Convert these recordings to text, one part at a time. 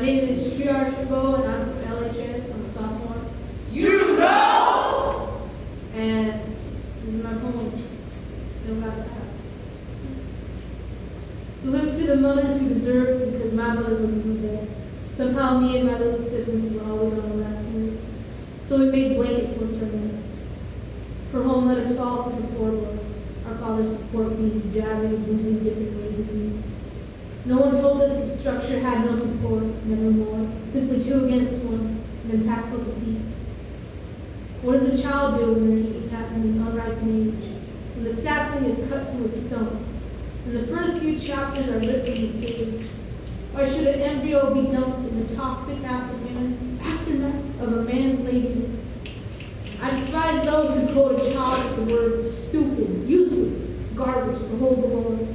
name is Triar Chabot, and I'm from LHS. I'm a sophomore. You know! And this is my poem. No got time. Salute to the mothers who deserve because my mother wasn't the best. Somehow me and my little siblings were always on the last move. So we made blanket forts our nest. Her home let us fall from the floorboards. Our father's support beams jabbing and bruising different ways of me. No one told us the structure had no support, nevermore. Simply two against one, an impactful defeat. What does a child do when they're at an unripe age? When the sapling is cut to a stump? When the first few chapters are ripped from the page? Why should an embryo be dumped in the toxic aftermath, of a man's laziness? I despise those who code a child with the words stupid, useless, garbage, the whole glory.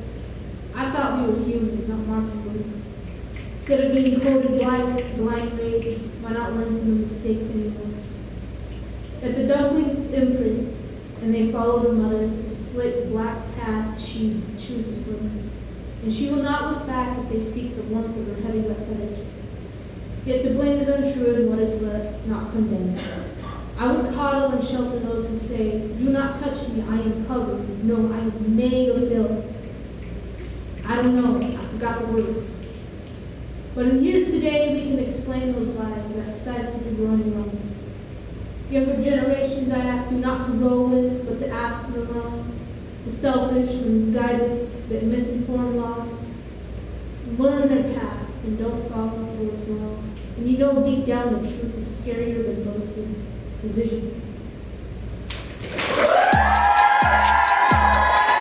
We were humans, not marking words. Instead of being coded blind, blind rage, why not learn from the mistakes anymore? That the ducklings imprint, and they follow the mother to the slick black path she chooses for them. And she will not look back if they seek the warmth of her heavy wet feathers. Yet to blame is untrue and what is wet not condemned. I would coddle and shelter those who say, Do not touch me, I am covered. No, I am made of filth. I don't know, I forgot the words. But in years Today, we can explain those lies that stifle the growing lungs. Younger generations, I ask you not to roll with, but to ask them wrong. The selfish, the misguided, the misinformed lost. Learn their paths and don't follow for what's wrong. And you know deep down the truth is scarier than boasting. The vision.